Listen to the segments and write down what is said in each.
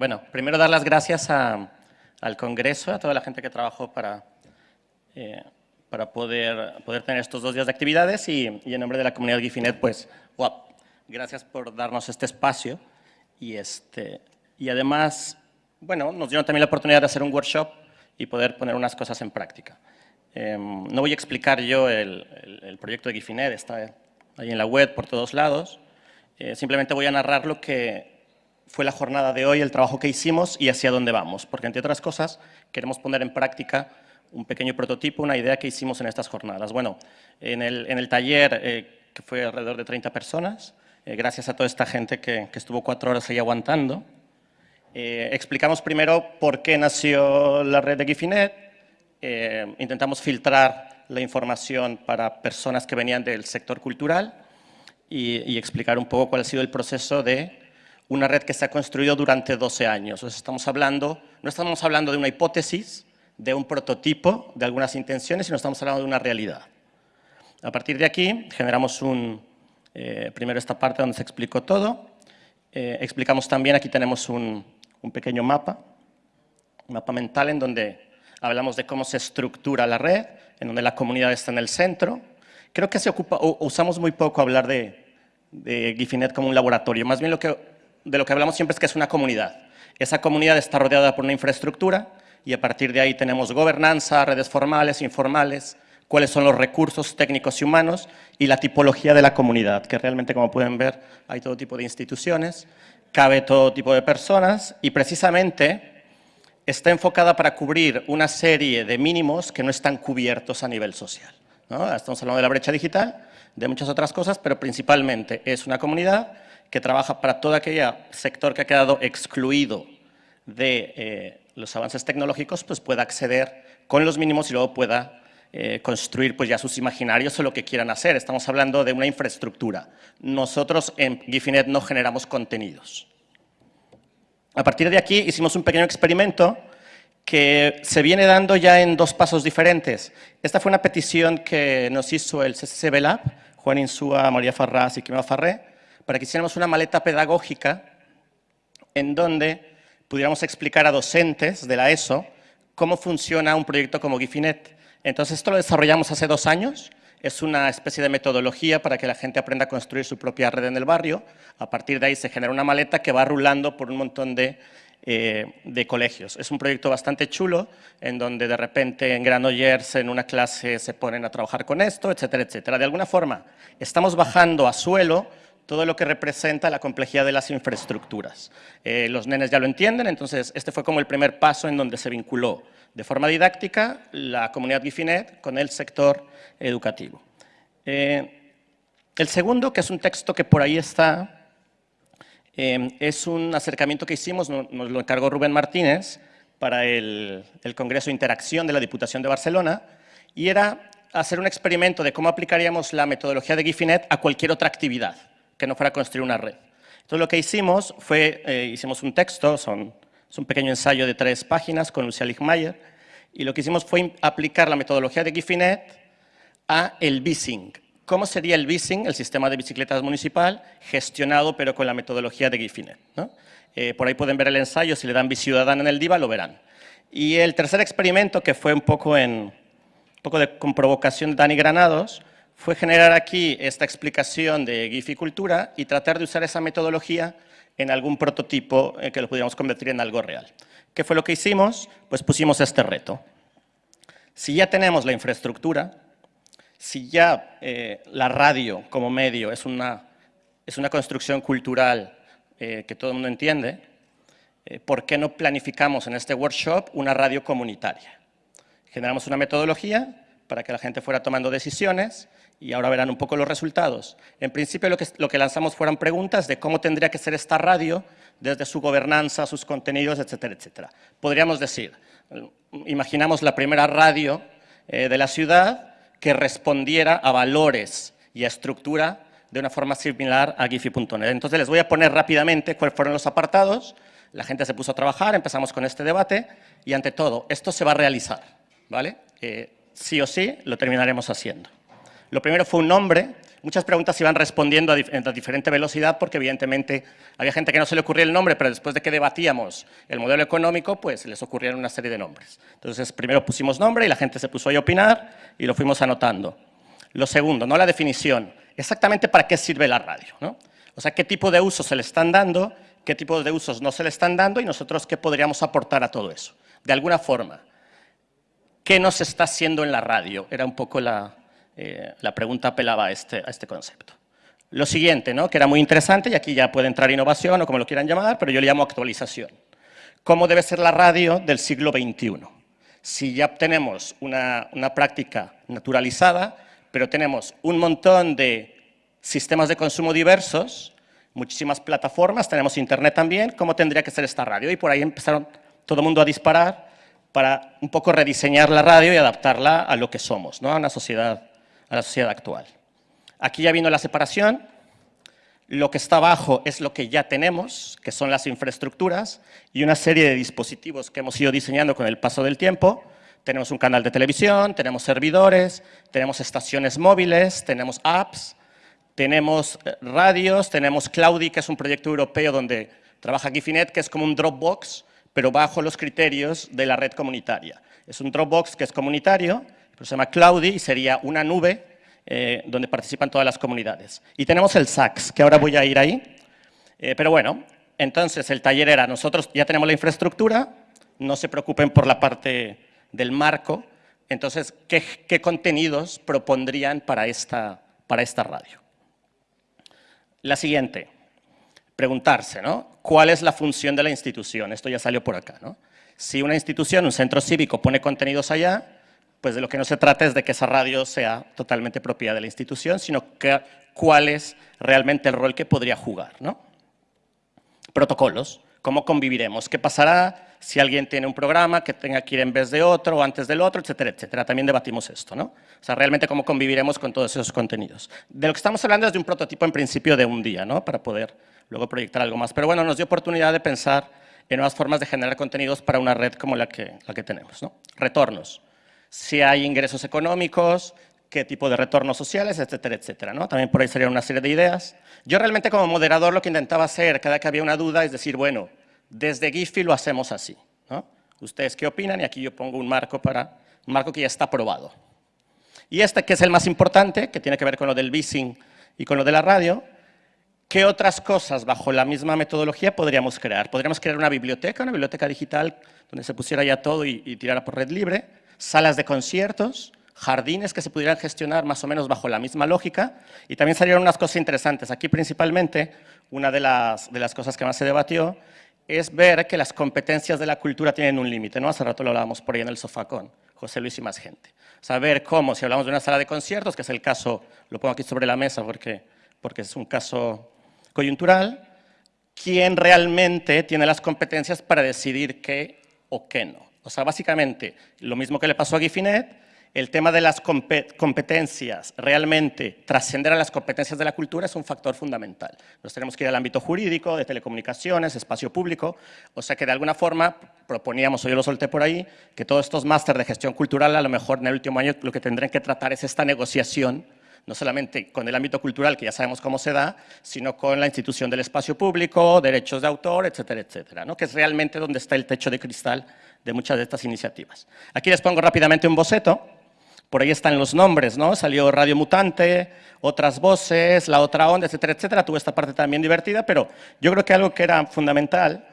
bueno, primero dar las gracias al Congreso, a toda la gente que trabajó para, eh, para poder, poder tener estos dos días de actividades y, en nombre de la comunidad Gifinet, pues, gracias por darnos este espacio y, este, y además, bueno, nos dieron también la oportunidad de hacer un workshop y poder poner unas cosas en práctica. Em, no voy a explicar yo el, proyecto de Gifinet, está ahí en la web por todos lados, eh, simplemente voy a narrar lo que fue la jornada de hoy, el trabajo que hicimos y hacia dónde vamos, porque entre otras cosas queremos poner en práctica un pequeño prototipo, una idea que hicimos en estas jornadas. Bueno, en el, en el taller, eh, que fue alrededor de 30 personas, eh, gracias a toda esta gente que, estuvo cuatro horas ahí aguantando, eh, explicamos primero por qué nació la red de Gifinet, intentamos filtrar la información para personas que venían del sector cultural y explicar un poco cuál ha sido el proceso de una red que se ha construido durante 12 años. estamos hablando, no estamos hablando de una hipótesis, de un prototipo, de algunas intenciones, sino estamos hablando de una realidad. A partir de aquí generamos un, eh, primero esta parte donde se explicó todo, eh, explicamos también, aquí tenemos un, pequeño mapa, un mapa mental en donde hablamos de cómo se estructura la red, en donde la comunidad está en el centro. Creo que se ocupa, usamos muy poco hablar de, de Gifinet como un laboratorio, más bien lo que, de lo que hablamos siempre es que es una comunidad. Esa comunidad está rodeada por una infraestructura, y a partir de ahí tenemos gobernanza, redes formales, informales, cuáles son los recursos técnicos y humanos y la tipología de la comunidad, que realmente, como pueden ver, hay todo tipo de instituciones, cabe todo tipo de personas y precisamente está enfocada para cubrir una serie de mínimos que no están cubiertos a nivel social. Estamos hablando de la brecha digital, de muchas otras cosas, pero principalmente es una comunidad que trabaja para todo aquel sector que ha quedado excluido de eh, los avances tecnológicos, pues pueda acceder con los mínimos y luego pueda eh, construir pues ya sus imaginarios o lo que quieran hacer. Estamos hablando de una infraestructura. Nosotros en Gifinet no generamos contenidos. A partir de aquí hicimos un pequeño experimento que se viene dando ya en dos pasos diferentes. Esta fue una petición que nos hizo el CCCB Lab, Juan Insúa, María Farrás y Quimeo Farré, para que hiciéramos una maleta pedagógica en donde pudiéramos explicar a docentes de la ESO cómo funciona un proyecto como Gifinet. Entonces, esto lo desarrollamos hace dos años. Es una especie de metodología para que la gente aprenda a construir su propia red en el barrio. A partir de ahí se genera una maleta que va rulando por un montón de, eh, de colegios. Es un proyecto bastante chulo, en donde de repente en Granollers en una clase se ponen a trabajar con esto, etcétera, etcétera. De alguna forma, estamos bajando a suelo todo lo que representa la complejidad de las infraestructuras. Eh, los nenes ya lo entienden, entonces este fue como el primer paso en donde se vinculó de forma didáctica la comunidad Gifinet con el sector educativo. Eh, el segundo, que es un texto que por ahí está, eh, es un acercamiento que hicimos, nos, lo encargó Rubén Martínez, para el, el Congreso Interacción de la Diputación de Barcelona, y era hacer un experimento de cómo aplicaríamos la metodología de Gifinet a cualquier otra actividad que no fuera construir una red. Entonces lo que hicimos fue, eh, hicimos un texto, son, es un pequeño ensayo de tres páginas con Lucia Lichmayer, y lo que hicimos fue aplicar la metodología de Gifinet a el Bising. ¿Cómo sería el Bising, el sistema de bicicletas municipal, gestionado pero con la metodología de Gifinet? Eh, por ahí pueden ver el ensayo, si le dan Biciudadana en el DIVA lo verán. Y el tercer experimento, que fue un poco, en, un poco de, con provocación de Dani Granados, fue generar aquí esta explicación de Gificultura y tratar de usar esa metodología en algún prototipo eh, que lo pudiéramos convertir en algo real. ¿Qué fue lo que hicimos? Pues pusimos este reto. Si ya tenemos la infraestructura, si ya eh, la radio como medio es una, es una construcción cultural eh, que todo el mundo entiende, ¿por qué no planificamos en este workshop una radio comunitaria? Generamos una metodología para que la gente fuera tomando decisiones y ahora verán un poco los resultados. En principio lo que, lanzamos fueron preguntas de cómo tendría que ser esta radio desde su gobernanza, sus contenidos, etcétera, etcétera. Podríamos decir, imaginamos la primera radio eh, de la ciudad que respondiera a valores y a estructura de una forma similar a Giphy.net. Entonces les voy a poner rápidamente cuáles fueron los apartados, la gente se puso a trabajar, empezamos con este debate y ante todo, esto se va a realizar, ¿vale? Eh, sí o sí lo terminaremos haciendo. Lo primero fue un nombre, muchas preguntas iban respondiendo a, a, diferente velocidad porque evidentemente había gente que no se le ocurría el nombre, pero después de que debatíamos el modelo económico, pues les ocurrieron una serie de nombres. Entonces, primero pusimos nombre y la gente se puso ahí a opinar y lo fuimos anotando. Lo segundo, no la definición, exactamente para qué sirve la radio, ¿no? O sea, qué tipo de usos se le están dando, qué tipo de usos no se le están dando y nosotros qué podríamos aportar a todo eso. De alguna forma, ¿qué nos está haciendo en la radio? Era un poco la, eh, la pregunta apelaba a este, a este concepto. Lo siguiente, ¿no? que era muy interesante, y aquí ya puede entrar innovación o como lo quieran llamar, pero yo le llamo actualización. ¿Cómo debe ser la radio del siglo XXI? Si ya tenemos una, una práctica naturalizada, pero tenemos un montón de sistemas de consumo diversos, muchísimas plataformas, tenemos internet también, ¿cómo tendría que ser esta radio? Y por ahí empezaron todo el mundo a disparar para un poco rediseñar la radio y adaptarla a lo que somos, ¿no? a, una sociedad, a la sociedad actual. Aquí ya vino la separación, lo que está abajo es lo que ya tenemos, que son las infraestructuras y una serie de dispositivos que hemos ido diseñando con el paso del tiempo, tenemos un canal de televisión, tenemos servidores, tenemos estaciones móviles, tenemos apps, tenemos eh, radios, tenemos Cloudy, que es un proyecto europeo donde trabaja Gifinet, que es como un Dropbox, pero bajo los criterios de la red comunitaria. Es un Dropbox que es comunitario, se llama Cloudy y sería una nube eh, donde participan todas las comunidades. Y tenemos el SAX, que ahora voy a ir ahí. Eh, pero bueno, entonces el taller era, nosotros ya tenemos la infraestructura, no se preocupen por la parte del marco. Entonces, ¿qué, contenidos propondrían para esta, para esta radio? La siguiente, preguntarse, ¿no? ¿Cuál es la función de la institución? Esto ya salió por acá, ¿no? Si una institución, un centro cívico, pone contenidos allá, pues de lo que no se trata es de que esa radio sea totalmente propiedad de la institución, sino que cuál es realmente el rol que podría jugar, ¿no? Protocolos, ¿cómo conviviremos? ¿Qué pasará si alguien tiene un programa que tenga que ir en vez de otro o antes del otro, etcétera, etcétera. También debatimos esto, ¿no? O sea, realmente cómo conviviremos con todos esos contenidos. De lo que estamos hablando es de un prototipo en principio de un día, ¿no? Para poder luego proyectar algo más. Pero bueno, nos dio oportunidad de pensar en nuevas formas de generar contenidos para una red como la que, la que tenemos, ¿no? Retornos. Si hay ingresos económicos, qué tipo de retornos sociales, etcétera, etcétera. ¿no? También por ahí serían una serie de ideas. Yo realmente como moderador lo que intentaba hacer cada que había una duda es decir, bueno, desde Giphy lo hacemos así. ¿no? ¿Ustedes qué opinan? Y aquí yo pongo un marco, para, un marco que ya está aprobado. Y este, que es el más importante, que tiene que ver con lo del bising y con lo de la radio, ¿qué otras cosas bajo la misma metodología podríamos crear? Podríamos crear una biblioteca, una biblioteca digital donde se pusiera ya todo y, tirara por red libre, salas de conciertos, jardines que se pudieran gestionar más o menos bajo la misma lógica y también salieron unas cosas interesantes. Aquí principalmente, una de las, de las cosas que más se debatió es ver que las competencias de la cultura tienen un límite, ¿no? Hace rato lo hablábamos por ahí en el sofá con José Luis y más gente. Saber cómo, si hablamos de una sala de conciertos, que es el caso, lo pongo aquí sobre la mesa porque, porque es un caso coyuntural, quién realmente tiene las competencias para decidir qué o qué no. O sea, básicamente, lo mismo que le pasó a Gifinet, el tema de las competencias, realmente trascender a las competencias de la cultura es un factor fundamental. Nos tenemos que ir al ámbito jurídico, de telecomunicaciones, espacio público, o sea que de alguna forma proponíamos, o yo lo solté por ahí, que todos estos másteres de gestión cultural a lo mejor en el último año lo que tendrán que tratar es esta negociación no solamente con el ámbito cultural, que ya sabemos cómo se da, sino con la institución del espacio público, derechos de autor, etcétera, etcétera, ¿no? que es realmente donde está el techo de cristal de muchas de estas iniciativas. Aquí les pongo rápidamente un boceto por ahí están los nombres, ¿no? Salió Radio Mutante, otras voces, la otra onda, etcétera, etcétera. Tuvo esta parte también divertida, pero yo creo que algo que era fundamental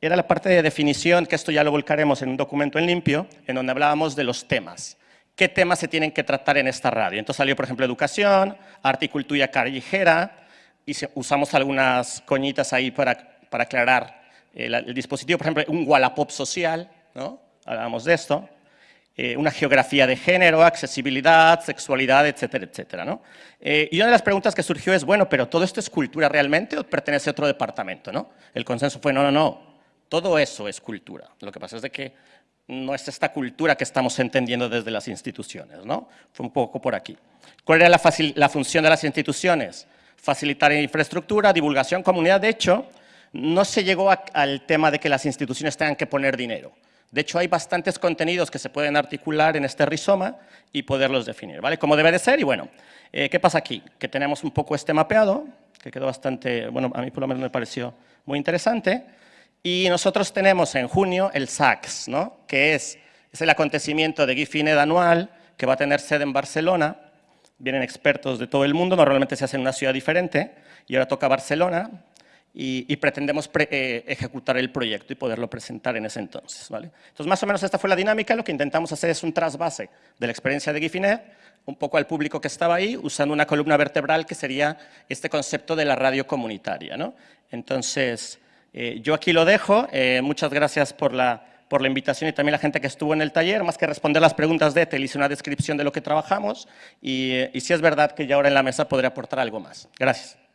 era la parte de definición, que esto ya lo volcaremos en un documento en limpio, en donde hablábamos de los temas. ¿Qué temas se tienen que tratar en esta radio? Entonces salió, por ejemplo, educación, arte y cultura callejera, y usamos algunas coñitas ahí para, para aclarar el, el dispositivo. Por ejemplo, un Wallapop social, ¿no? Hablábamos de esto. Eh, una geografía de género, accesibilidad, sexualidad, etcétera, etcétera. ¿no? Eh, y una de las preguntas que surgió es, bueno, ¿pero todo esto es cultura realmente o pertenece a otro departamento? ¿no? El consenso fue, no, no, no, todo eso es cultura. Lo que pasa es de que no es esta cultura que estamos entendiendo desde las instituciones. ¿no? Fue un poco por aquí. ¿Cuál era la, función de las instituciones? Facilitar infraestructura, divulgación, comunidad. De hecho, no se llegó al tema de que las instituciones tengan que poner dinero De hecho, hay bastantes contenidos que se pueden articular en este rizoma y poderlos definir, ¿vale? Como debe de ser y bueno, eh, ¿qué pasa aquí? Que tenemos un poco este mapeado, que quedó bastante, bueno, a mí por lo menos me pareció muy interesante, y nosotros tenemos en junio el SACS, ¿no? Que es, el acontecimiento de GIFINED anual que va a tener sede en Barcelona, vienen expertos de todo el mundo, normalmente se hace en una ciudad diferente, y ahora toca Barcelona, y, pretendemos eh, ejecutar el proyecto y poderlo presentar en ese entonces. ¿vale? Entonces, más o menos esta fue la dinámica. Lo que intentamos hacer es un trasvase de la experiencia de Gifinet, un poco al público que estaba ahí, usando una columna vertebral que sería este concepto de la radio comunitaria. ¿no? Entonces, eh, yo aquí lo dejo. Eh, muchas gracias por la, por la invitación y también la gente que estuvo en el taller. Más que responder las preguntas de Ethel, hice una descripción de lo que trabajamos y, y si es verdad que ya ahora en la mesa podré aportar algo más. Gracias.